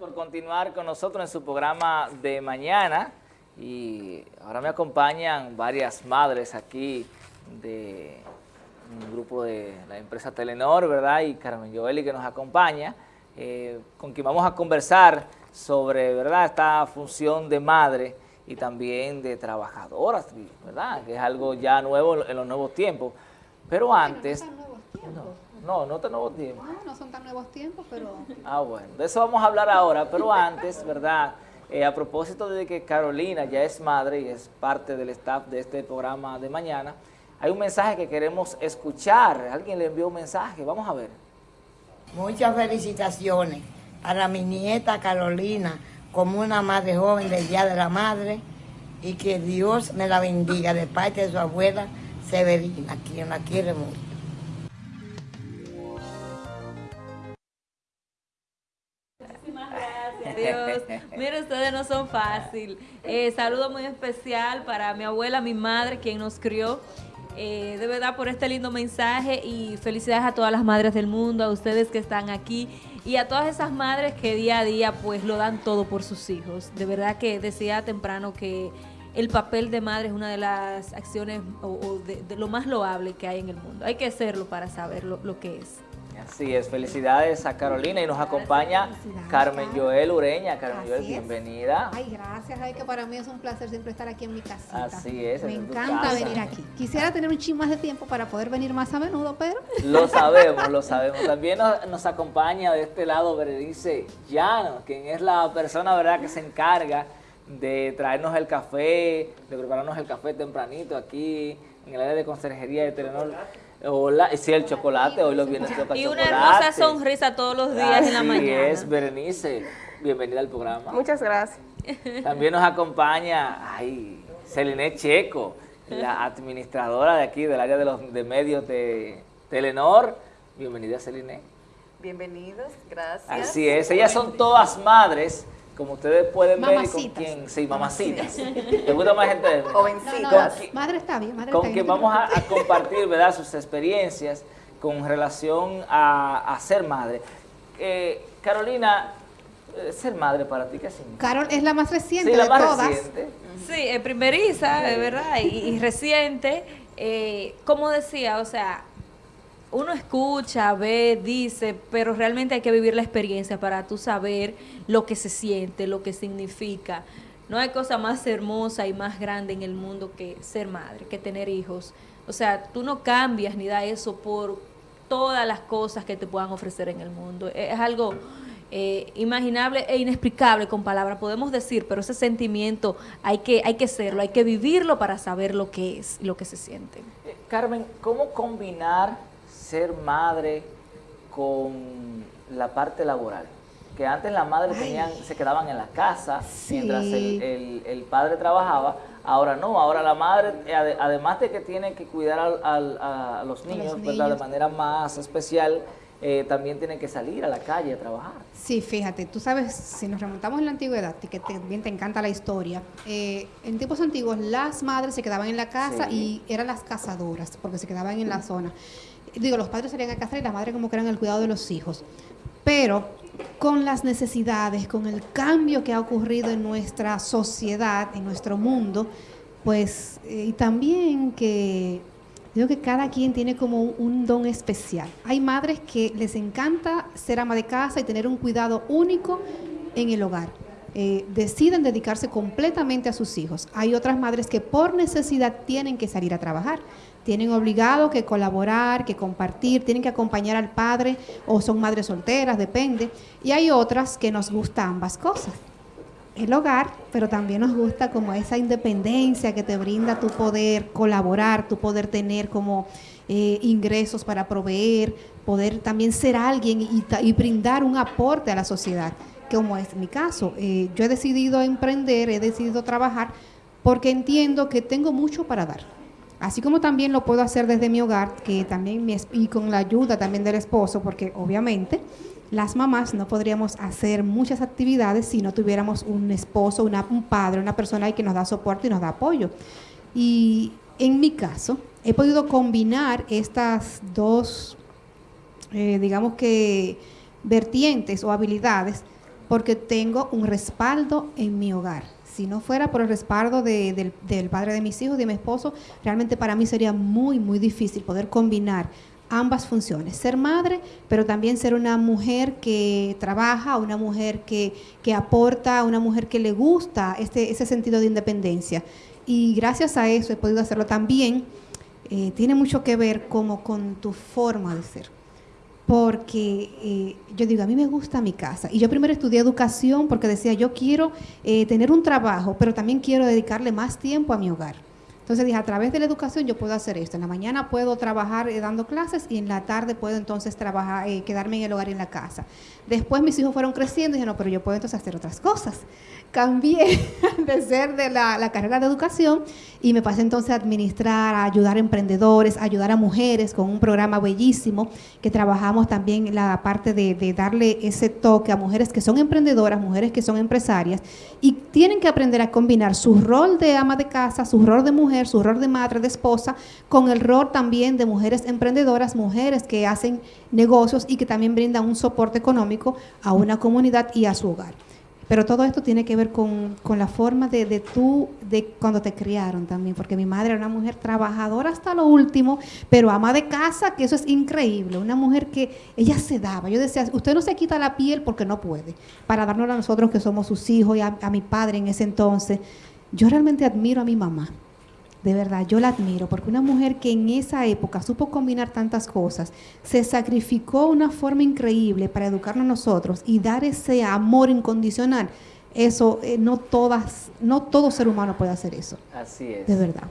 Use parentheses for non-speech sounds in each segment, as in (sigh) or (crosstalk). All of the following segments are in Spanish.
por continuar con nosotros en su programa de mañana. Y ahora me acompañan varias madres aquí de un grupo de la empresa Telenor, ¿verdad? Y Carmen Joeli que nos acompaña, eh, con quien vamos a conversar sobre, ¿verdad?, esta función de madre y también de trabajadoras, ¿verdad?, que es algo ya nuevo en los nuevos tiempos. Pero antes... No, no tan nuevos tiempos. No, no son tan nuevos tiempos, pero... Ah, bueno, de eso vamos a hablar ahora, pero antes, ¿verdad?, eh, a propósito de que Carolina ya es madre y es parte del staff de este programa de mañana, hay un mensaje que queremos escuchar. Alguien le envió un mensaje, vamos a ver. Muchas felicitaciones para mi nieta Carolina como una madre joven del Día de la Madre y que Dios me la bendiga de parte de su abuela Severina, quien la quiere mucho. Dios. Mira, ustedes no son fácil. Eh, saludo muy especial para mi abuela, mi madre, quien nos crió eh, de verdad por este lindo mensaje y felicidades a todas las madres del mundo, a ustedes que están aquí y a todas esas madres que día a día pues lo dan todo por sus hijos. De verdad que decía temprano que el papel de madre es una de las acciones o, de, lo más loable que hay en el mundo. Hay que hacerlo para saber lo que es. Así es, felicidades a Carolina y nos acompaña Carmen Joel Ureña. Carmen Joel, bienvenida. Ay, gracias, ay, que para mí es un placer siempre estar aquí en mi casita. Así es. Me encanta venir aquí. Quisiera tener un ching más de tiempo para poder venir más a menudo, pero... Lo sabemos, lo sabemos. También nos, acompaña de este lado Berenice Llano, quien es la persona, ¿verdad?, que se encarga de traernos el café, de prepararnos el café tempranito aquí en el área de conserjería de Telenor. Hola, sí, el chocolate, hoy los viernes toca Y una hermosa sonrisa todos los días en la mañana. es, Berenice, bienvenida al programa. Muchas gracias. (laughs) También nos acompaña, ay, Celine Checo, la administradora de aquí, del área de los de medios de Telenor. Bienvenida, Celine. Bienvenidos, gracias. Así es, ellas son todas madres como ustedes pueden ver, con quien, sí, mamacitas. (laughs) ¿Te gusta más gente? Jovencitas. madre está bien, madre Con quien vamos a, compartir, ¿verdad?, sus experiencias con relación a, ser madre. Eh, Carolina, eh, ser madre para ti, ¿qué significa? Carol es la más reciente sí, la más todas. Reciente. Sí, es primeriza, de verdad, y, reciente. Eh, como decía, o sea, uno escucha, ve, dice, pero realmente hay que vivir la experiencia para tú saber lo que se siente, lo que significa. No hay cosa más hermosa y más grande en el mundo que ser madre, que tener hijos. O sea, tú no cambias ni da eso por todas las cosas que te puedan ofrecer en el mundo. Es algo eh, imaginable e inexplicable con palabras, podemos decir, pero ese sentimiento hay que, hay que serlo, hay que vivirlo para saber lo que es, lo que se siente. Eh, Carmen, ¿cómo combinar ser madre con la parte laboral. Que antes las madres tenían, se quedaban en la casa mientras el, padre trabajaba. Ahora no, ahora la madre, eh, además de que tiene que cuidar a, los niños, de manera más especial, eh, también tiene que salir a la calle a trabajar. Sí, fíjate, tú sabes, si nos remontamos en la antigüedad, que también te encanta la historia, eh, en tiempos antiguos las madres se quedaban en la casa y eran las cazadoras, porque se quedaban en la zona digo, los padres salían a casa y la madre como que eran el cuidado de los hijos. Pero con las necesidades, con el cambio que ha ocurrido en nuestra sociedad, en nuestro mundo, pues, eh, y también que digo que cada quien tiene como un, don especial. Hay madres que les encanta ser ama de casa y tener un cuidado único en el hogar. Eh, deciden dedicarse completamente a sus hijos. Hay otras madres que por necesidad tienen que salir a trabajar tienen obligado que colaborar, que compartir, tienen que acompañar al padre o son madres solteras, depende. Y hay otras que nos gusta ambas cosas. El hogar, pero también nos gusta como esa independencia que te brinda tu poder colaborar, tu poder tener como eh, ingresos para proveer, poder también ser alguien y, brindar un aporte a la sociedad, como es mi caso. Eh, yo he decidido emprender, he decidido trabajar porque entiendo que tengo mucho para dar Así como también lo puedo hacer desde mi hogar, que también y con la ayuda también del esposo, porque obviamente las mamás no podríamos hacer muchas actividades si no tuviéramos un esposo, un padre, una persona que nos da soporte y nos da apoyo. Y en mi caso, he podido combinar estas dos, eh, digamos que, vertientes o habilidades porque tengo un respaldo en mi hogar. Si no fuera por el respaldo de- del, del padre de mis hijos, de mi esposo, realmente para mí sería muy, muy difícil poder combinar ambas funciones. Ser madre, pero también ser una mujer que trabaja, una mujer que, que aporta, una mujer que le gusta este, ese sentido de independencia. Y gracias a eso he podido hacerlo también. eh, tiene mucho que ver como con tu forma de ser porque eh, yo digo, a mí me gusta mi casa. Y yo primero estudié educación porque decía, yo quiero eh, tener un trabajo, pero también quiero dedicarle más tiempo a mi hogar. Entonces dije, a través de la educación yo puedo hacer esto. En la mañana puedo trabajar eh, dando clases y en la tarde puedo entonces trabajar, eh, quedarme en el hogar y en la casa. Después mis hijos fueron creciendo y dije, no, pero yo puedo entonces hacer otras cosas. (laughs) Cambié (laughs) de ser de la, carrera de educación y me pasé entonces a administrar, a ayudar a emprendedores, a ayudar a mujeres con un programa bellísimo que trabajamos también la parte de, de darle ese toque a mujeres que son emprendedoras, mujeres que son empresarias y tienen que aprender a combinar su rol de ama de casa, su rol de mujer, su rol de madre, de esposa, con el rol también de mujeres emprendedoras, mujeres que hacen negocios y que también brindan un soporte económico a una comunidad y a su hogar. Pero todo esto tiene que ver con, con la forma de, de tú, de cuando te criaron también, porque mi madre era una mujer trabajadora hasta lo último, pero ama de casa, que eso es increíble, una mujer que ella se daba. Yo decía, usted no se quita la piel porque no puede, para darnos a nosotros que somos sus hijos y a, a mi padre en ese entonces. Yo realmente admiro a mi mamá. De verdad, yo la admiro, porque una mujer que en esa época supo combinar tantas cosas, se sacrificó de una forma increíble para educarnos a nosotros y dar ese amor incondicional. Eso, eh, no todas, no todo ser humano puede hacer eso, Así es. de verdad.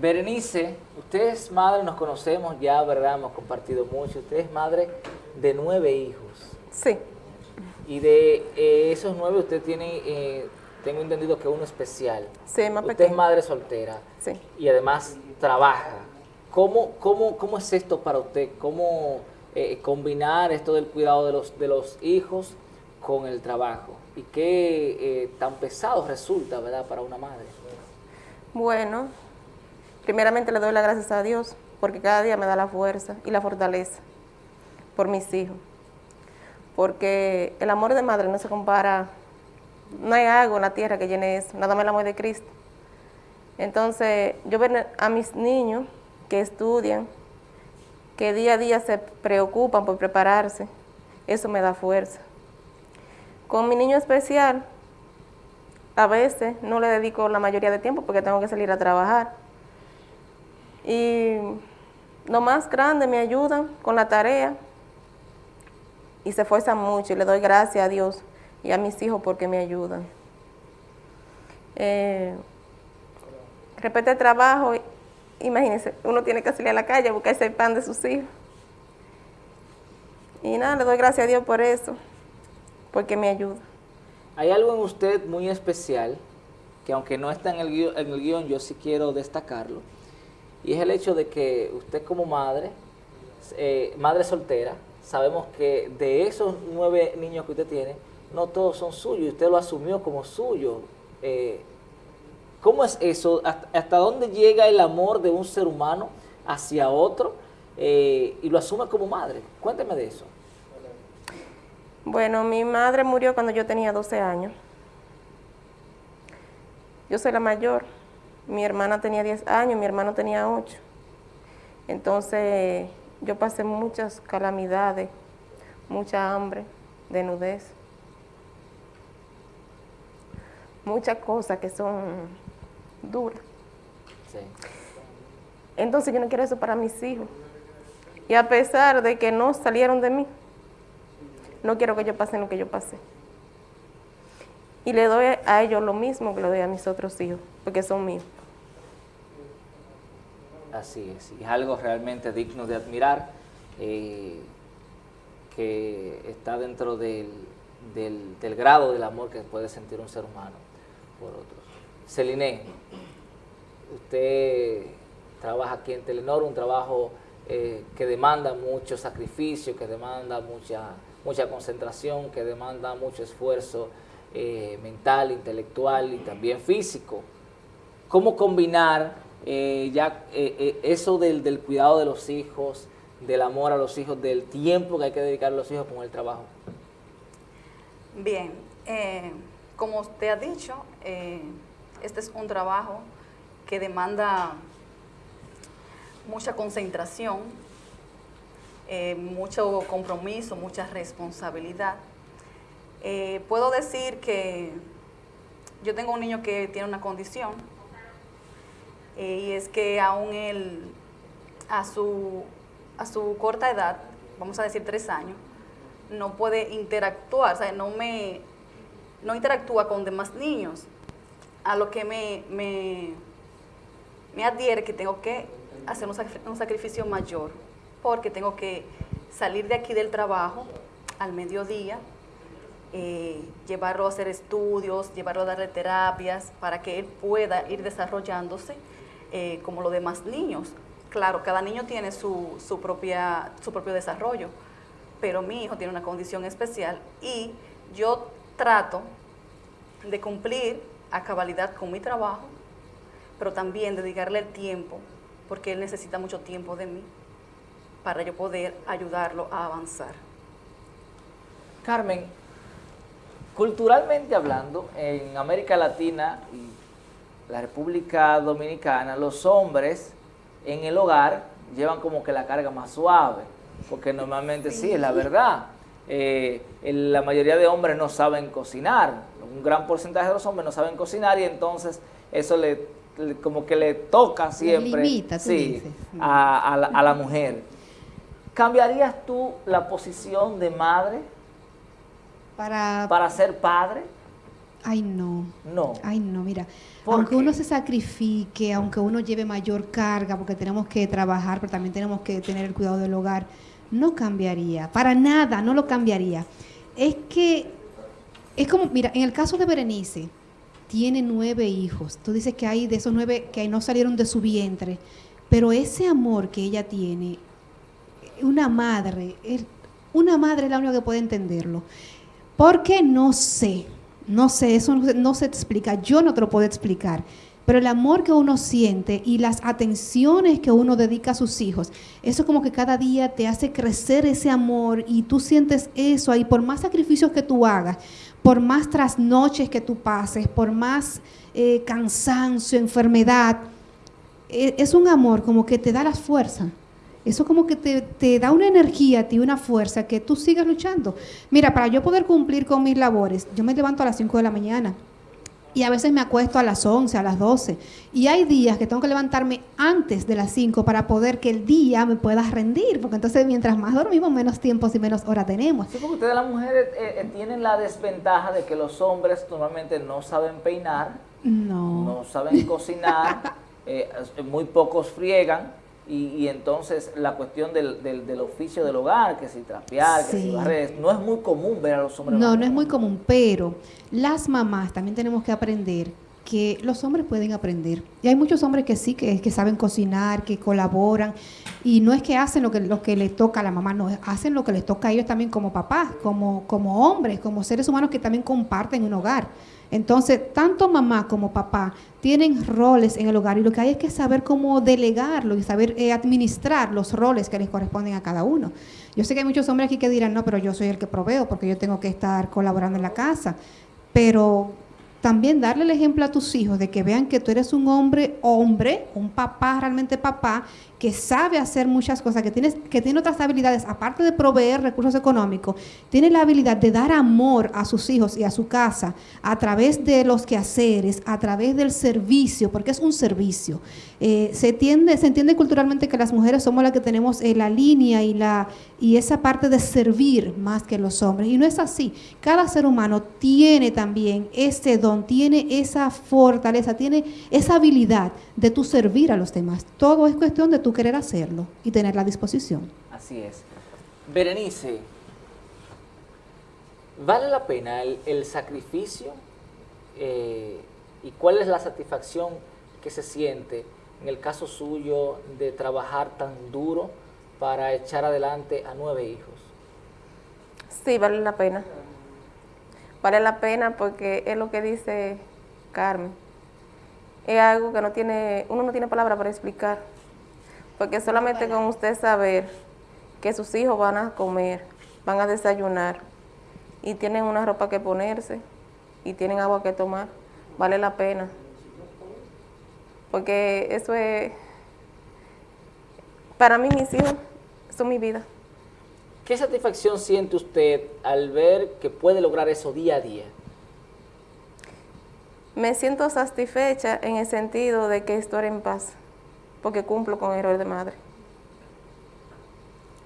Berenice, usted es madre, nos conocemos ya, ¿verdad? Hemos compartido mucho. Usted es madre de nueve hijos. Sí, Y de eh, esos nueve usted tiene, eh, tengo entendido que uno especial. sí, más usted pequeño. es madre soltera Sí. y además trabaja. ¿Cómo, cómo, cómo es esto para usted? ¿Cómo eh, combinar esto del cuidado de los, de los hijos con el trabajo? ¿Y qué eh, tan pesado resulta, verdad, para una madre? Bueno, primeramente le doy las gracias a Dios porque cada día me da la fuerza y la fortaleza por mis hijos. Porque el amor de madre no se compara, no hay algo en la tierra que llene eso, nada más el amor de Cristo. Entonces, yo ver a mis niños que estudian, que día a día se preocupan por prepararse, eso me da fuerza. Con mi niño especial, a veces no le dedico la mayoría de tiempo porque tengo que salir a trabajar. Y lo más grande me ayudan con la tarea y se esfuerzan mucho y le doy gracias a Dios y a mis hijos porque me ayudan. Eh, respecto al trabajo, imagínense, uno tiene que salir a la calle a buscarse el pan de sus hijos. Y nada, le doy gracias a Dios por eso, porque me ayuda. Hay algo en usted muy especial, que aunque no está en el, guion, yo sí quiero destacarlo, y es el hecho de que usted como madre, eh, madre soltera, sabemos que de esos nueve niños que usted tiene, no todos son suyos, usted lo asumió como suyo. Eh, ¿Cómo es eso? ¿Hasta, dónde llega el amor de un ser humano hacia otro eh, y lo asume como madre? Cuénteme de eso. Bueno, mi madre murió cuando yo tenía 12 años. Yo soy la mayor. Mi hermana tenía 10 años, mi hermano tenía 8. Entonces, yo pasé muchas calamidades, mucha hambre, desnudez, muchas cosas que son duras. Sí. Entonces, yo no quiero eso para mis hijos. Y a pesar de que no salieron de mí, no quiero que ellos pasen lo que yo pasé. Y le doy a ellos lo mismo que le doy a mis otros hijos, porque son míos. Así es, y es algo realmente digno de admirar, eh, que está dentro del, del- del grado del amor que puede sentir un ser humano por otros. Celine, usted trabaja aquí en Telenor, un trabajo eh, que demanda mucho sacrificio, que demanda mucha, mucha concentración, que demanda mucho esfuerzo eh, mental, intelectual y también físico cómo combinar eh, ya eh, eso del, del cuidado de los hijos, del amor a los hijos, del tiempo que hay que dedicar a los hijos con el trabajo. Bien, eh, como usted ha dicho, eh, este es un trabajo que demanda mucha concentración, eh, mucho compromiso, mucha responsabilidad. Eh, puedo decir que yo tengo un niño que tiene una condición y es que aún él, a su, a su corta edad, vamos a decir tres años, no puede interactuar, o sea, no, me, no interactúa con demás niños, a lo que me, me, me adhiere que tengo que hacer un, sacri- un sacrificio mayor, porque tengo que salir de aquí del trabajo al mediodía, eh, llevarlo a hacer estudios, llevarlo a darle terapias para que él pueda ir desarrollándose eh, como los demás niños. Claro, cada niño tiene su, su, propia, su propio desarrollo, pero mi hijo tiene una condición especial y yo trato de cumplir a cabalidad con mi trabajo, pero también dedicarle el tiempo, porque él necesita mucho tiempo de mí para yo poder ayudarlo a avanzar. Carmen, culturalmente hablando, en América Latina y la República Dominicana, los hombres en el hogar llevan como que la carga más suave, porque normalmente sí, es la verdad. Eh, la mayoría de hombres no saben cocinar, un gran porcentaje de los hombres no saben cocinar y entonces eso le, le- como que le toca siempre limita, sí, dices. a, a la, a la mujer. ¿Cambiarías tú la posición de madre Para, para ser padre? Ay, no. No. Ay, no, mira. ¿Por Aunque qué? uno se sacrifique, aunque uno lleve mayor carga, porque tenemos que trabajar, pero también tenemos que tener el cuidado del hogar, no cambiaría. Para nada, no lo cambiaría. Es que, es como, mira, en el caso de Berenice, tiene nueve hijos. Tú dices que hay de esos nueve que no salieron de su vientre, pero ese amor que ella tiene, una madre, una madre es la única que puede entenderlo. Porque no sé, no sé, eso no, se- no se explica, yo no te lo puedo explicar. Pero el amor que uno siente y las atenciones que uno dedica a sus hijos, eso como que cada día te hace crecer ese amor y tú sientes eso ahí, por más sacrificios que tú hagas, por más trasnoches que tú pases, por más eh, cansancio, enfermedad, e- es un amor como que te da la fuerza. Eso como que te, da una energía a ti, una fuerza que tú sigas luchando. Mira, para yo poder cumplir con mis labores, yo me levanto a las 5 de la mañana y a veces me acuesto a las 11, a las 12. Y hay días que tengo que levantarme antes de las 5 para poder que el día me pueda rendir, porque entonces mientras más dormimos, menos tiempos y menos horas tenemos. Sí, porque ustedes las mujeres eh, eh, tienen la desventaja de que los hombres normalmente no saben peinar, No. no saben cocinar, (laughs) eh, muy pocos friegan y, y entonces la cuestión del, del, del oficio del hogar, que si trapear, que si barrer, no es muy común ver a los hombres. No, no es muy común, pero las mamás también tenemos que aprender que los hombres pueden aprender. Y hay muchos hombres que sí, que, saben cocinar, que colaboran, y no es que hacen lo que, lo que les toca a la mamá, no, hacen lo que les toca a ellos también como papás, como, como hombres, como seres humanos que también comparten un hogar. Entonces, tanto mamá como papá tienen roles en el hogar y lo que hay es que saber cómo delegarlo y saber eh, administrar los roles que les corresponden a cada uno. Yo sé que hay muchos hombres aquí que dirán, no, pero yo soy el que proveo porque yo tengo que estar colaborando en la casa. Pero también darle el ejemplo a tus hijos de que vean que tú eres un hombre, hombre, un papá, realmente papá, que sabe hacer muchas cosas, que, tienes, que tiene otras habilidades, aparte de proveer recursos económicos, tiene la habilidad de dar amor a sus hijos y a su casa a través de los quehaceres, a través del servicio, porque es un servicio. Eh, se, se entiende culturalmente que las mujeres somos las que tenemos eh, la línea y, la, y esa parte de servir más que los hombres. Y no es así. Cada ser humano tiene también ese don, tiene esa fortaleza, tiene esa habilidad de tú servir a los demás. Todo es cuestión de tú querer hacerlo y tener la disposición. Así es. Berenice, ¿vale la pena el, el sacrificio eh, y cuál es la satisfacción que se siente en el caso suyo de trabajar tan duro para echar adelante a nueve hijos? Sí, vale la pena. Vale la pena porque es lo que dice Carmen. Es algo que no tiene, uno no tiene palabra para explicar. Porque solamente con usted saber que sus hijos van a comer, van a desayunar y tienen una ropa que ponerse y tienen agua que tomar, vale la pena. Porque eso es, para mí mis hijos son mi vida. ¿Qué satisfacción siente usted al ver que puede lograr eso día a día? Me siento satisfecha en el sentido de que estoy en paz, porque cumplo con el rol de madre.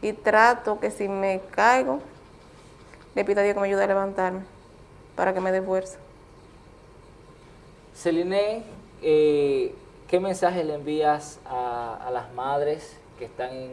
Y trato que si me caigo, le pido a Dios que me ayude a levantarme, para que me dé fuerza. Celine, eh, ¿qué mensaje le envías a, las madres que están en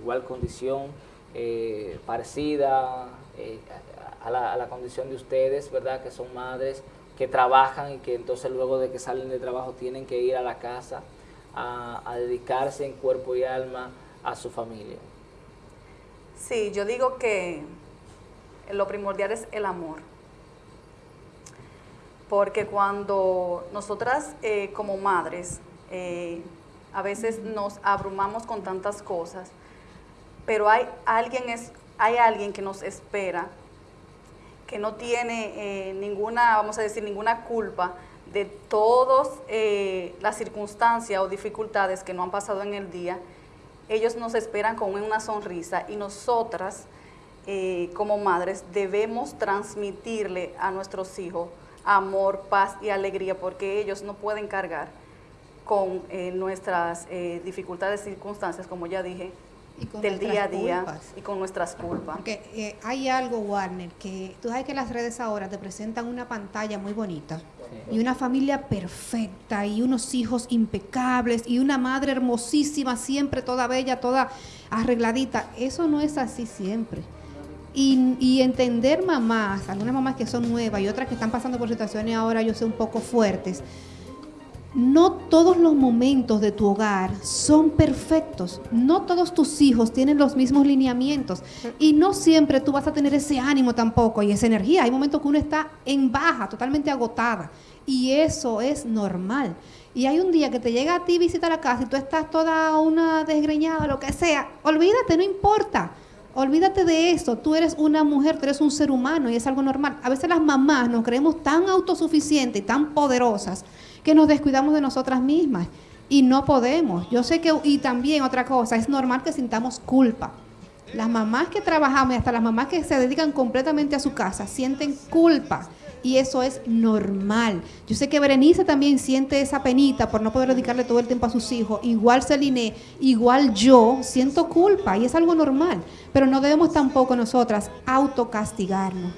igual condición, eh, parecida eh, a la condición de ustedes, verdad, que son madres, que trabajan y que entonces luego de que salen de trabajo tienen que ir a la casa a, dedicarse en cuerpo y alma a su familia. Sí, yo digo que lo primordial es el amor. Porque cuando nosotras eh, como madres eh, a veces nos abrumamos con tantas cosas, pero hay alguien, es, hay alguien que nos espera, que no tiene eh, ninguna, vamos a decir, ninguna culpa de todas eh, las circunstancias o dificultades que no han pasado en el día, ellos nos esperan con una sonrisa y nosotras eh, como madres debemos transmitirle a nuestros hijos amor, paz y alegría porque ellos no pueden cargar con eh, nuestras eh, dificultades y circunstancias, como ya dije, del día a día culpas. y con nuestras culpas. Porque eh, hay algo, Warner, que tú sabes que las redes ahora te presentan una pantalla muy bonita y una familia perfecta y unos hijos impecables y una madre hermosísima, siempre toda bella, toda arregladita. Eso no es así siempre. Y, y entender mamás, algunas mamás que son nuevas y otras que están pasando por situaciones ahora, yo sé, un poco fuertes, no todos los momentos de tu hogar son perfectos. No todos tus hijos tienen los mismos lineamientos. Y no siempre tú vas a tener ese ánimo tampoco y esa energía. Hay momentos que uno está en baja, totalmente agotada. Y eso es normal. Y hay un día que te llega a ti visita la casa y tú estás toda una desgreñada, lo que sea. Olvídate, no importa. Olvídate de eso. Tú eres una mujer, tú eres un ser humano y es algo normal. A veces las mamás nos creemos tan autosuficientes y tan poderosas que nos descuidamos de nosotras mismas y no podemos. Yo sé que, y también otra cosa, es normal que sintamos culpa. Las mamás que trabajamos y hasta las mamás que se dedican completamente a su casa sienten culpa y eso es normal. Yo sé que Berenice también siente esa penita por no poder dedicarle todo el tiempo a sus hijos. Igual Celine, igual yo siento culpa y es algo normal. Pero no debemos tampoco nosotras autocastigarnos.